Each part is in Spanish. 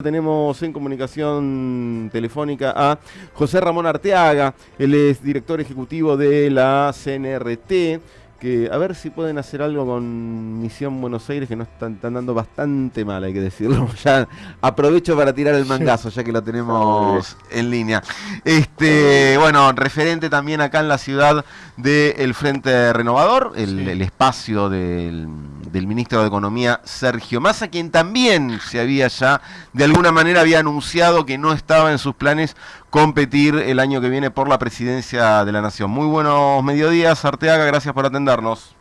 Tenemos en comunicación telefónica a José Ramón Arteaga, él es director ejecutivo de la CNRT, que a ver si pueden hacer algo con Misión Buenos Aires, que no están, dando bastante mal, hay que decirlo. Ya aprovecho para tirar el mangazo, ya que lo tenemos en línea. Este, bueno, referente también acá en la ciudad del Frente Renovador, el espacio del del ministro de Economía Sergio Massa, quien también se había ya, de alguna manera, había anunciado que no estaba en sus planes competir el año que viene por la presidencia de la Nación. Muy buenos mediodías, Arteaga, gracias por atendernos.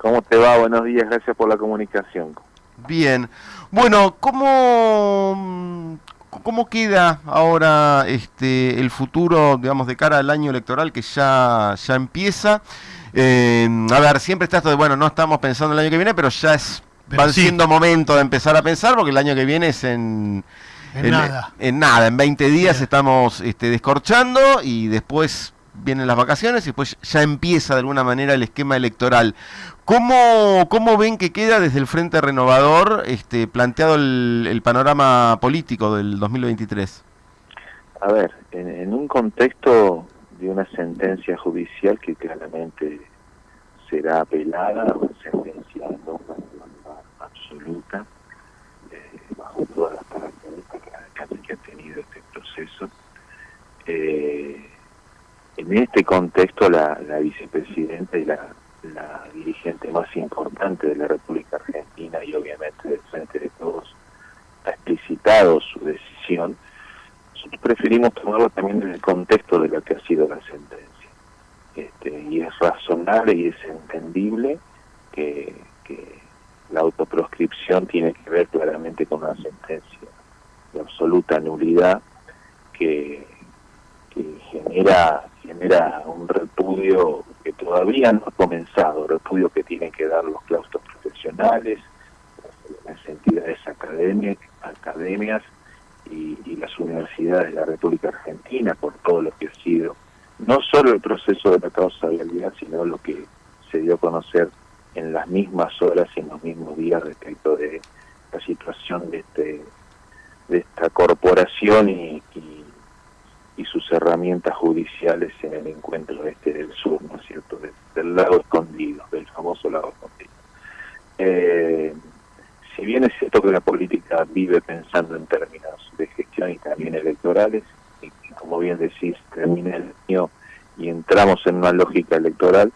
¿Cómo te va? Buenos días, gracias por la comunicación. Bien. Bueno, ¿cómo, cómo queda ahora este, el futuro, digamos, de cara al año electoral que ya, ya empieza? Eh, a ver, siempre está esto de, bueno, no estamos pensando el año que viene, pero ya es va siendo momento de empezar a pensar, porque el año que viene es en... En, nada. En nada, en 20 días estamos este, descorchando y después vienen las vacaciones y después ya empieza de alguna manera el esquema electoral. ¿Cómo, cómo ven que queda desde el Frente Renovador este, planteado el, panorama político del 2023? A ver, en un contexto de una sentencia judicial que claramente será apelada o sentenciada absoluta eh, bajo todas las características que ha tenido este proceso. Eh, en este contexto la, vicepresidenta y la, la, dirigente más importante de la República Argentina y obviamente del Frente de Todos ha explicitado su decisión preferimos tomarlo también en el contexto de lo que ha sido la sentencia. Este, y es razonable y es entendible que, la autoproscripción tiene que ver claramente con una sentencia de absoluta nulidad que, genera, genera un repudio que todavía no ha comenzado, repudio que tienen que dar los claustros profesionales, las entidades académicas y, las universidades de la República Argentina por todo lo que ha sido no solo el proceso de la causa realidad, sino lo que se dio a conocer en las mismas horas y en los mismos días respecto de la situación de este de esta corporación y, y, sus herramientas judiciales en el encuentro este del sur, ¿no es cierto?, del lago escondido, del famoso lago escondido. Eh, si bien es cierto que la política vive pensando en términos de gestión y también electorales, y como bien decís, termina el año y entramos en una lógica electoral,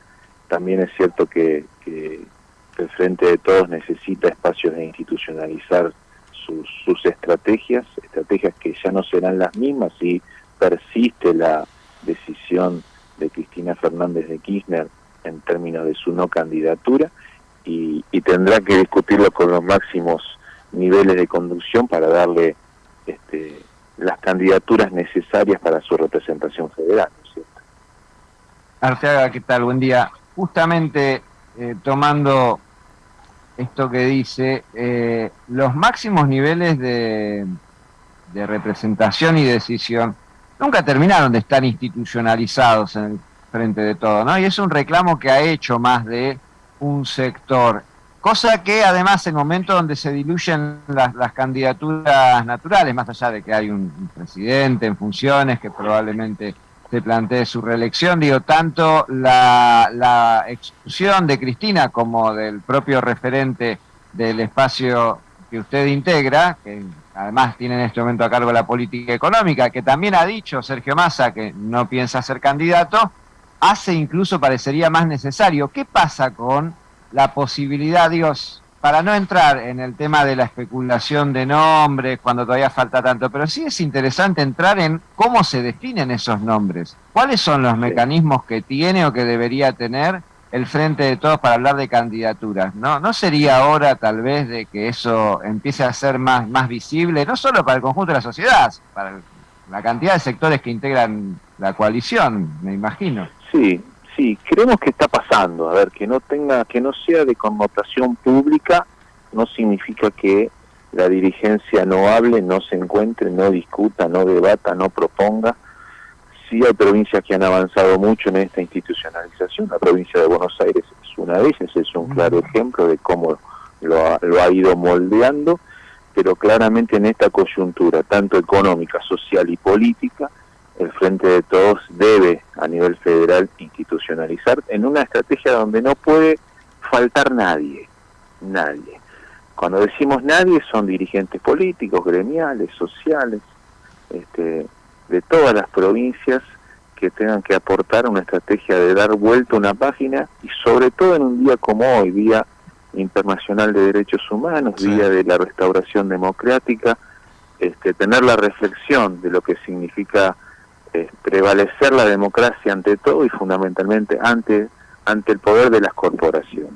también es cierto que, el Frente de Todos necesita espacios de institucionalizar sus, sus estrategias, estrategias que ya no serán las mismas si persiste la decisión de Cristina Fernández de Kirchner en términos de su no candidatura, y, tendrá que discutirlo con los máximos niveles de conducción para darle este, las candidaturas necesarias para su representación federal. ¿cierto? Arteaga, ¿qué tal? Buen día. Justamente eh, tomando esto que dice, eh, los máximos niveles de, de representación y decisión nunca terminaron de estar institucionalizados en el frente de todo, ¿no? Y es un reclamo que ha hecho más de un sector. Cosa que además en momentos donde se diluyen las, candidaturas naturales, más allá de que hay un, presidente en funciones que probablemente se plantee su reelección, digo, tanto la, la exclusión de Cristina como del propio referente del espacio que usted integra, que además tiene en este momento a cargo la política económica, que también ha dicho Sergio Massa que no piensa ser candidato, hace incluso parecería más necesario. ¿Qué pasa con la posibilidad, Dios, para no entrar en el tema de la especulación de nombres cuando todavía falta tanto, pero sí es interesante entrar en cómo se definen esos nombres, cuáles son los mecanismos que tiene o que debería tener el Frente de Todos para hablar de candidaturas. ¿No, ¿No sería hora tal vez de que eso empiece a ser más, más visible, no solo para el conjunto de la sociedad, para la cantidad de sectores que integran la coalición, me imagino? Sí, sí, creemos que está pasando. A ver, que no tenga, que no sea de connotación pública, no significa que la dirigencia no hable, no se encuentre, no discuta, no debata, no proponga. Sí hay provincias que han avanzado mucho en esta institucionalización. La provincia de Buenos Aires es una de ellas, es un claro ejemplo de cómo lo ha, lo ha ido moldeando. pero claramente en esta coyuntura, tanto económica, social y política, el Frente de Todos debe a nivel federal institucionalizar en una estrategia donde no puede faltar nadie, nadie. Cuando decimos nadie son dirigentes políticos, gremiales, sociales, este, de todas las provincias que tengan que aportar una estrategia de dar vuelta una página y sobre todo en un día como hoy, Día Internacional de Derechos Humanos, Día de la Restauración Democrática, este, tener la reflexión de lo que significa eh, prevalecer la democracia ante todo y fundamentalmente ante, ante el poder de las corporaciones.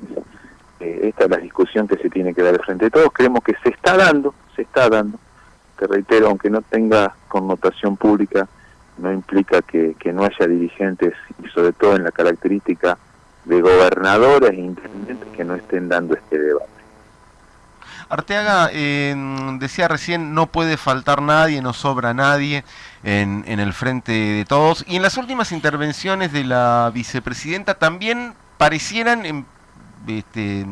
Eh, esta es la discusión que se tiene que dar frente a todos. Creemos que se está dando, se está dando. Te reitero, aunque no tenga connotación pública, no implica que, que no haya dirigentes y sobre todo en la característica de gobernadores e intendentes que no estén dando este debate. Arteaga decía recién, no puede faltar nadie, no sobra nadie en, en, el frente de todos. Y en las últimas intervenciones de la vicepresidenta también parecieran em, este,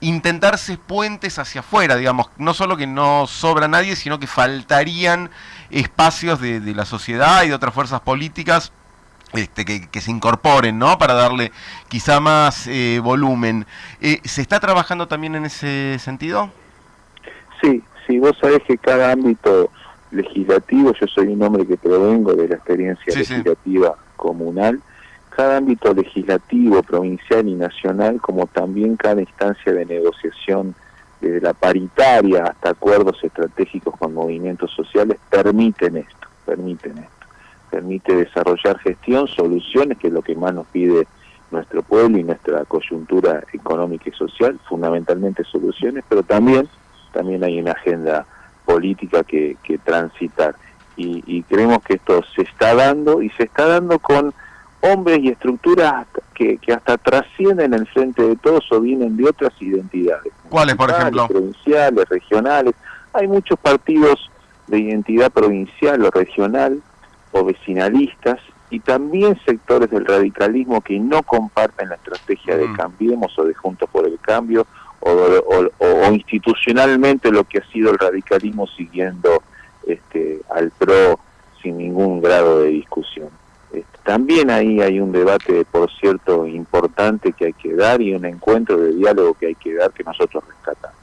intentarse puentes hacia afuera, digamos, no solo que no sobra nadie, sino que faltarían espacios de la sociedad y de otras fuerzas políticas este, que, se incorporen, ¿no? Para darle quizá más eh, volumen. Eh, ¿Se está trabajando también en ese sentido? Sí, sí, vos sabés que cada ámbito legislativo, yo soy un hombre que provengo de la experiencia legislativa comunal, cada ámbito legislativo, provincial y nacional, como también cada instancia de negociación, desde la paritaria hasta acuerdos estratégicos con movimientos sociales, permiten esto, permiten esto permite desarrollar gestión, soluciones, que es lo que más nos pide nuestro pueblo y nuestra coyuntura económica y social, fundamentalmente soluciones, pero también, también hay una agenda política que, que transitar. Y, creemos que esto se está dando y se está dando con hombres y estructuras que, que hasta trascienden el frente de todos o vienen de otras identidades. ¿Cuáles, por ejemplo? Provinciales, regionales. Hay muchos partidos de identidad provincial o regional o vecinalistas y también sectores del radicalismo que no comparten la estrategia de mm. Cambiemos o de Juntos por el Cambio o, institucionalmente lo que ha sido el radicalismo siguiendo este, al PRO sin ningún grado de discusión. Este, también ahí hay un debate, por cierto, importante que hay que dar y un encuentro de diálogo que hay que dar que nosotros rescatamos.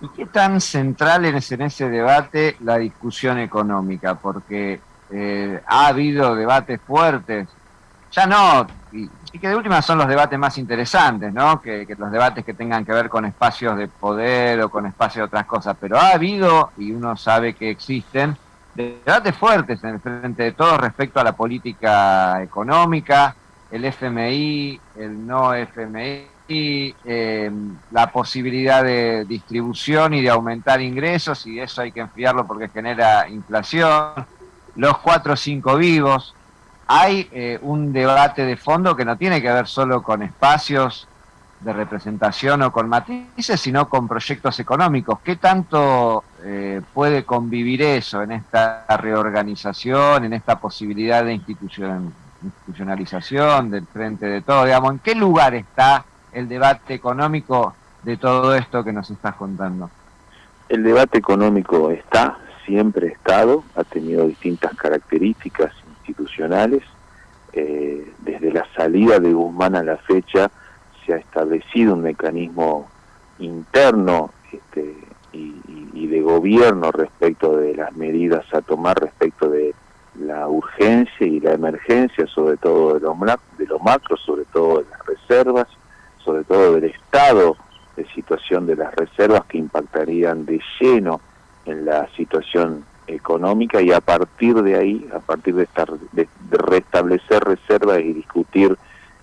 ¿Y qué tan central es en ese debate la discusión económica? Porque eh, ha habido debates fuertes, ya no, y, que de última son los debates más interesantes, ¿no? Que, los debates que tengan que ver con espacios de poder o con espacios de otras cosas, pero ha habido, y uno sabe que existen, debates fuertes en el frente de todos respecto a la política económica, el FMI, el no FMI, eh, la posibilidad de distribución y de aumentar ingresos, y eso hay que enfriarlo porque genera inflación los cuatro o cinco vivos. Hay eh, un debate de fondo que no tiene que ver solo con espacios de representación o con matices, sino con proyectos económicos. ¿Qué tanto eh, puede convivir eso en esta reorganización, en esta posibilidad de institucionalización del frente de todo? Digamos, ¿En qué lugar está el debate económico de todo esto que nos estás contando? El debate económico está, siempre estado, ha tenido distintas características institucionales. Eh, desde la salida de Guzmán a la fecha se ha establecido un mecanismo interno este, y, de gobierno respecto de las medidas a tomar respecto de la urgencia y la emergencia, sobre todo de lo, de lo macro, sobre todo de las reservas, sobre todo del estado de situación de las reservas que impactarían de lleno en la situación económica y a partir de ahí, a partir de, estar, de, restablecer reservas y discutir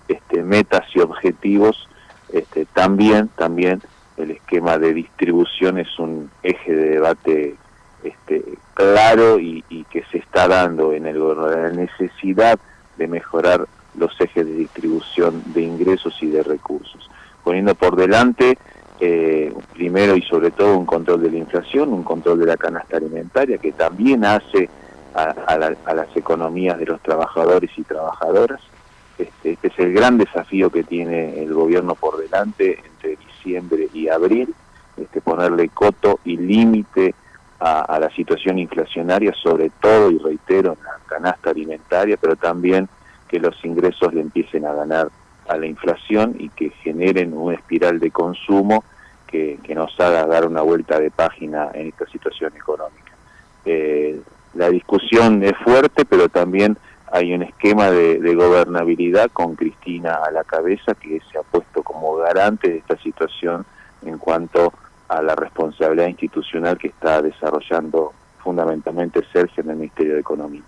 este, metas y objetivos, este, también, también el esquema de distribución es un eje de debate este, claro y, que se está dando en el la necesidad de mejorar los ejes de distribución de ingresos y de recursos, poniendo por delante eh, primero y sobre todo un control de la inflación, un control de la canasta alimentaria que también hace a, las economías de los trabajadores y trabajadoras. Este, este, es el gran desafío que tiene el gobierno por delante entre diciembre y abril este, ponerle coto y límite a, la situación inflacionaria, sobre todo, y reitero, en la canasta alimentaria, pero también que los ingresos le empiecen a ganar a la inflación y que generen una espiral de consumo que, nos haga dar una vuelta de página en esta situación económica. Eh, la discusión es fuerte, pero también hay un esquema de, de, gobernabilidad con Cristina a la cabeza que se ha puesto como garante de esta situación en cuanto a la responsabilidad institucional que está desarrollando fundamentalmente Sergio en el Ministerio de Economía.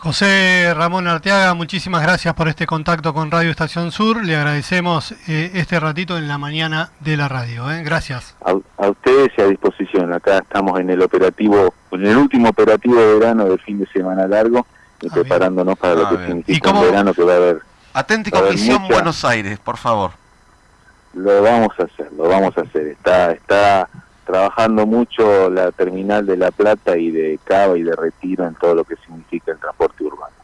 José Ramón Arteaga, muchísimas gracias por este contacto con Radio Estación Sur. Le agradecemos eh, este ratito en la mañana de la radio. ¿eh? Gracias. A, ustedes y a disposición. Acá estamos en el operativo, en el último operativo de verano del fin de semana largo y ah, preparándonos para lo ah, que significa un verano que va a haber. Atente Comisión Buenos Aires, por favor. Lo vamos a hacer, lo vamos a hacer. Está, está trabajando mucho la terminal de La Plata y de Cava y de Retiro en todo lo que significa el transporte urbano.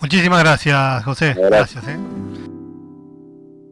Muchísimas gracias, José. Gracias. ¿eh?